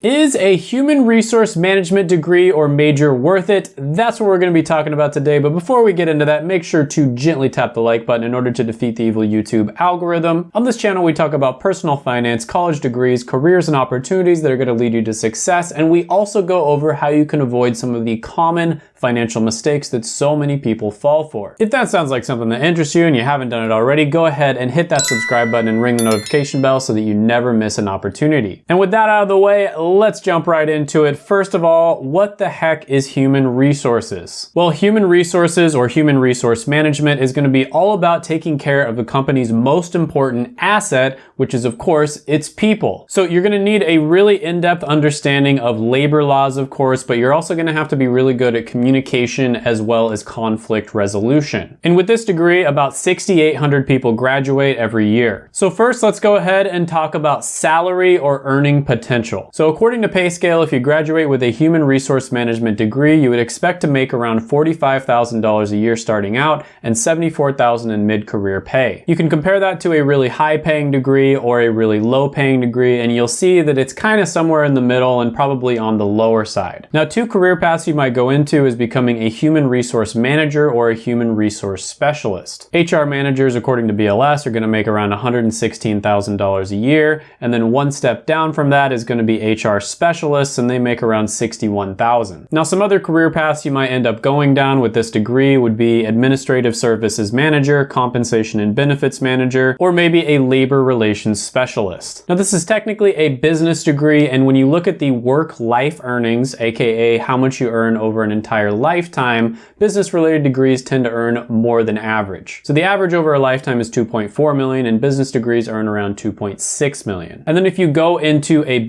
Is a human resource management degree or major worth it? That's what we're going to be talking about today. But before we get into that, make sure to gently tap the like button in order to defeat the evil YouTube algorithm. On this channel, we talk about personal finance, college degrees, careers, and opportunities that are going to lead you to success. And we also go over how you can avoid some of the common financial mistakes that so many people fall for. If that sounds like something that interests you and you haven't done it already, go ahead and hit that subscribe button and ring the notification bell so that you never miss an opportunity. And with that out of the way, let's jump right into it. First of all, what the heck is human resources? Well, human resources or human resource management is gonna be all about taking care of the company's most important asset, which is of course, its people. So you're gonna need a really in-depth understanding of labor laws, of course, but you're also gonna have to be really good at communication as well as conflict resolution. And with this degree, about 6,800 people graduate every year. So first, let's go ahead and talk about salary or earning potential. So according to PayScale, if you graduate with a human resource management degree, you would expect to make around $45,000 a year starting out and $74,000 in mid-career pay. You can compare that to a really high-paying degree or a really low-paying degree, and you'll see that it's kind of somewhere in the middle and probably on the lower side. Now, two career paths you might go into is becoming a human resource manager or a human resource specialist. HR managers, according to BLS, are going to make around $116,000 a year, and then one step down from that is going to be HR specialists, and they make around 61,000. Now, some other career paths you might end up going down with this degree would be administrative services manager, compensation and benefits manager, or maybe a labor relations specialist. Now, this is technically a business degree, and when you look at the work-life earnings, aka how much you earn over an entire lifetime, business-related degrees tend to earn more than average. So the average over a lifetime is 2.4 million, and business degrees earn around 2.6 million. And then if you go into a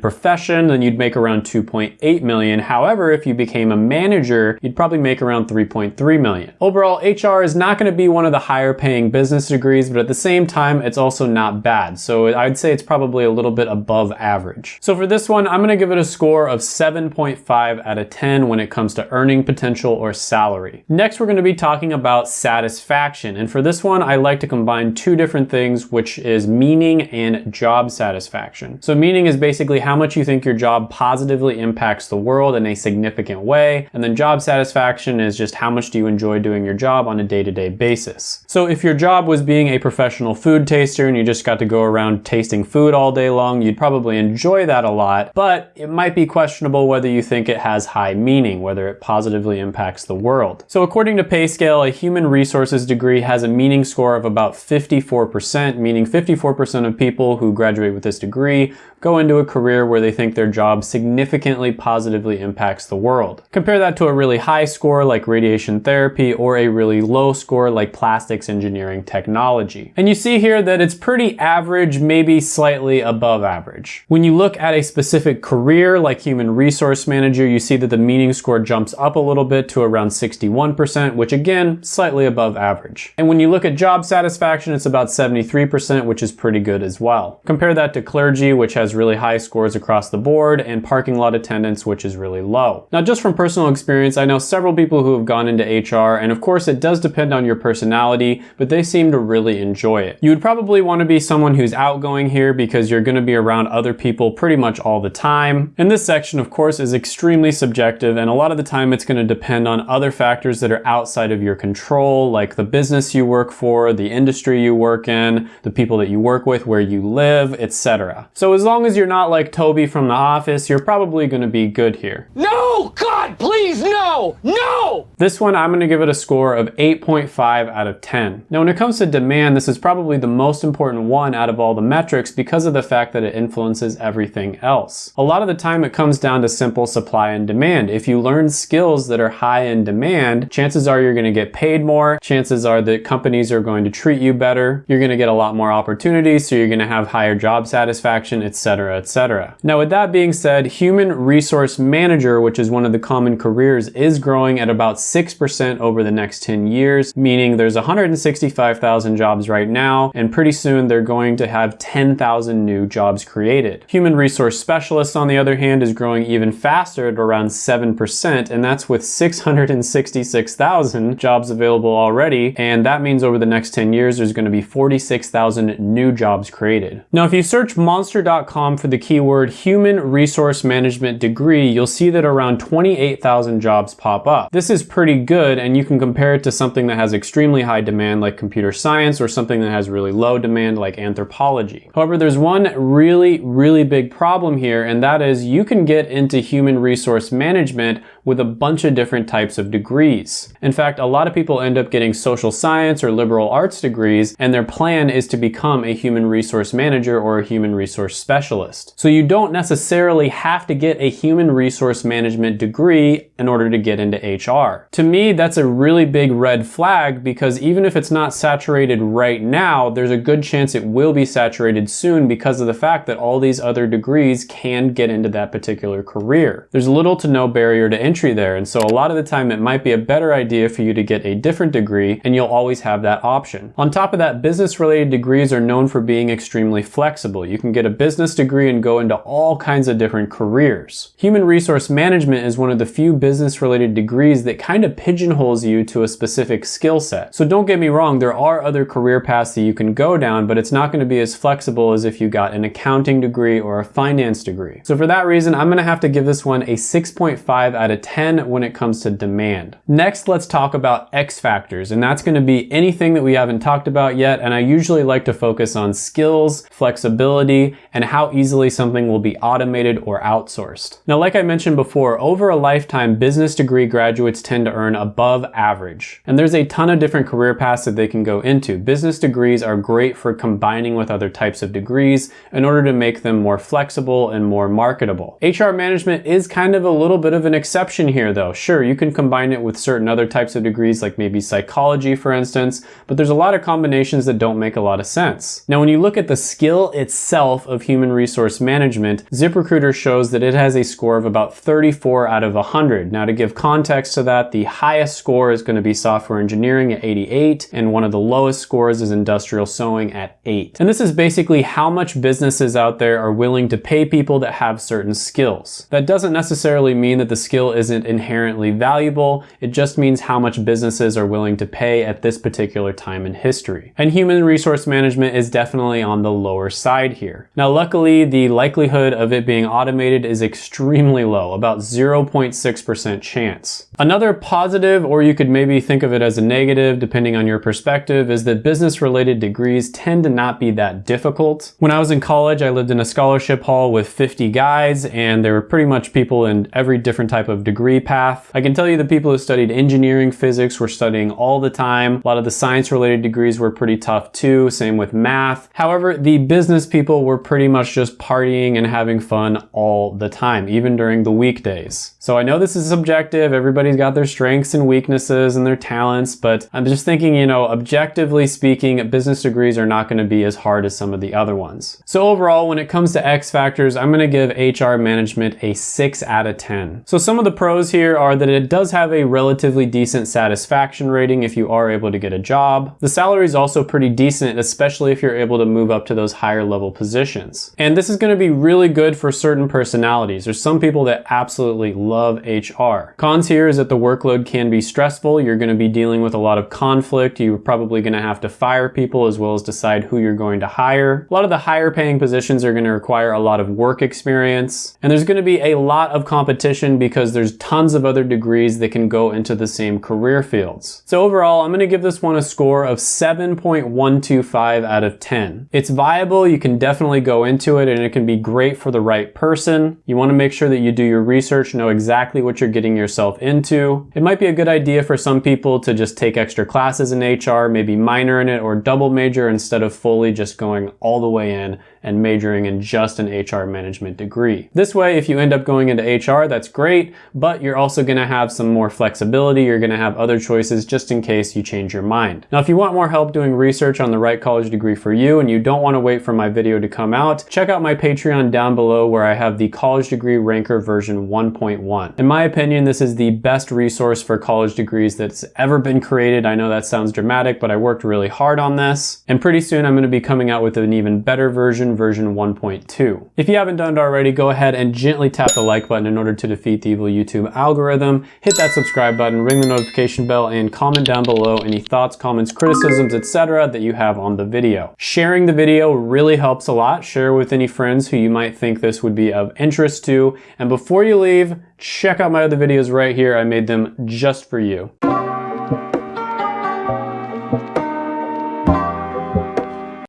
profession, then you'd make around 2.8 million. However, if you became a manager, you'd probably make around 3.3 million. Overall, HR is not gonna be one of the higher paying business degrees, but at the same time, it's also not bad. So I'd say it's probably a little bit above average. So for this one, I'm gonna give it a score of 7.5 out of 10 when it comes to earning potential or salary. Next, we're gonna be talking about satisfaction. And for this one, I like to combine two different things, which is meaning and job satisfaction. So meaning is basically how much you think your job positively impacts the world in a significant way. And then job satisfaction is just how much do you enjoy doing your job on a day-to-day -day basis. So if your job was being a professional food taster and you just got to go around tasting food all day long, you'd probably enjoy that a lot, but it might be questionable whether you think it has high meaning, whether it positively impacts the world. So according to PayScale, a human resources degree has a meaning score of about 54%, meaning 54% of people who graduate with this degree go into a career where they think their job significantly positively impacts the world. Compare that to a really high score like radiation therapy or a really low score like plastics engineering technology. And you see here that it's pretty average, maybe slightly above average. When you look at a specific career like human resource manager, you see that the meaning score jumps up a little bit to around 61%, which again, slightly above average. And when you look at job satisfaction, it's about 73%, which is pretty good as well. Compare that to clergy, which has really high scores across the board, and parking lot attendants, which is really low. Now, just from personal experience, I know several people who have gone into HR, and of course it does depend on your personality, but they seem to really enjoy it. You would probably want to be someone who's outgoing here because you're going to be around other people pretty much all the time. And this section, of course, is extremely subjective, and a lot of the time it's going to depend on other factors that are outside of your control, like the business you work for, the industry you work in, the people that you work with, where you live, etc. So as long as you're not like Toby from The Office, you're probably going to be good here. No! God, please, no! No! This one, I'm going to give it a score of 8.5 out of 10. Now, when it comes to demand, this is probably the most important one out of all the metrics because of the fact that it influences everything else. A lot of the time, it comes down to simple supply and demand. If you learn skills that are high in demand, chances are you're going to get paid more. Chances are that companies are going to treat you better. You're going to get a lot more opportunities, so you're going to have higher job satisfaction, etc., etc. Now, with that being said, human resource manager, which is one of the common careers, is growing at about 6% over the next 10 years, meaning there's 165,000 jobs right now, and pretty soon they're going to have 10,000 new jobs created. Human resource specialist, on the other hand, is growing even faster at around 7%, and that's with 666,000 jobs available already, and that means over the next 10 years there's going to be 46,000 new jobs created. Now, if you search monster.com for the keyword word human resource management degree, you'll see that around 28,000 jobs pop up. This is pretty good and you can compare it to something that has extremely high demand like computer science or something that has really low demand like anthropology. However, there's one really, really big problem here and that is you can get into human resource management with a bunch of different types of degrees. In fact, a lot of people end up getting social science or liberal arts degrees and their plan is to become a human resource manager or a human resource specialist. So you don't necessarily have to get a human resource management degree in order to get into HR. To me, that's a really big red flag because even if it's not saturated right now, there's a good chance it will be saturated soon because of the fact that all these other degrees can get into that particular career. There's little to no barrier to entry entry there. And so a lot of the time it might be a better idea for you to get a different degree and you'll always have that option. On top of that, business related degrees are known for being extremely flexible. You can get a business degree and go into all kinds of different careers. Human resource management is one of the few business related degrees that kind of pigeonholes you to a specific skill set. So don't get me wrong, there are other career paths that you can go down, but it's not going to be as flexible as if you got an accounting degree or a finance degree. So for that reason, I'm going to have to give this one a 6.5 out of 10 when it comes to demand. Next, let's talk about X factors, and that's gonna be anything that we haven't talked about yet, and I usually like to focus on skills, flexibility, and how easily something will be automated or outsourced. Now, like I mentioned before, over a lifetime, business degree graduates tend to earn above average. And there's a ton of different career paths that they can go into. Business degrees are great for combining with other types of degrees in order to make them more flexible and more marketable. HR management is kind of a little bit of an exception exception here though. Sure, you can combine it with certain other types of degrees like maybe psychology for instance, but there's a lot of combinations that don't make a lot of sense. Now when you look at the skill itself of human resource management, ZipRecruiter shows that it has a score of about 34 out of 100. Now to give context to that, the highest score is going to be software engineering at 88 and one of the lowest scores is industrial sewing at 8. And this is basically how much businesses out there are willing to pay people that have certain skills. That doesn't necessarily mean that the skill is isn't inherently valuable. It just means how much businesses are willing to pay at this particular time in history. And human resource management is definitely on the lower side here. Now, luckily, the likelihood of it being automated is extremely low, about 0.6% chance. Another positive, or you could maybe think of it as a negative, depending on your perspective, is that business-related degrees tend to not be that difficult. When I was in college, I lived in a scholarship hall with 50 guys, and there were pretty much people in every different type of degree path. I can tell you the people who studied engineering, physics were studying all the time. A lot of the science related degrees were pretty tough too, same with math. However, the business people were pretty much just partying and having fun all the time, even during the weekdays. So I know this is subjective, everybody's got their strengths and weaknesses and their talents, but I'm just thinking, you know, objectively speaking, business degrees are not gonna be as hard as some of the other ones. So overall, when it comes to X factors, I'm gonna give HR management a six out of 10. So some of the pros here are that it does have a relatively decent satisfaction rating if you are able to get a job. The salary is also pretty decent, especially if you're able to move up to those higher level positions. And this is gonna be really good for certain personalities. There's some people that absolutely love HR. Cons here is that the workload can be stressful. You're gonna be dealing with a lot of conflict. You're probably gonna have to fire people as well as decide who you're going to hire. A lot of the higher paying positions are gonna require a lot of work experience. And there's gonna be a lot of competition because there's there's tons of other degrees that can go into the same career fields. So overall, I'm gonna give this one a score of 7.125 out of 10. It's viable, you can definitely go into it and it can be great for the right person. You wanna make sure that you do your research, know exactly what you're getting yourself into. It might be a good idea for some people to just take extra classes in HR, maybe minor in it or double major instead of fully just going all the way in and majoring in just an HR management degree. This way, if you end up going into HR, that's great, but you're also gonna have some more flexibility. You're gonna have other choices just in case you change your mind. Now, if you want more help doing research on the right college degree for you and you don't wanna wait for my video to come out, check out my Patreon down below where I have the college degree ranker version 1.1. In my opinion, this is the best resource for college degrees that's ever been created. I know that sounds dramatic, but I worked really hard on this. And pretty soon I'm gonna be coming out with an even better version version 1.2. If you haven't done it already, go ahead and gently tap the like button in order to defeat the evil YouTube algorithm. Hit that subscribe button, ring the notification bell, and comment down below any thoughts, comments, criticisms, etc. that you have on the video. Sharing the video really helps a lot. Share with any friends who you might think this would be of interest to. And before you leave, check out my other videos right here. I made them just for you.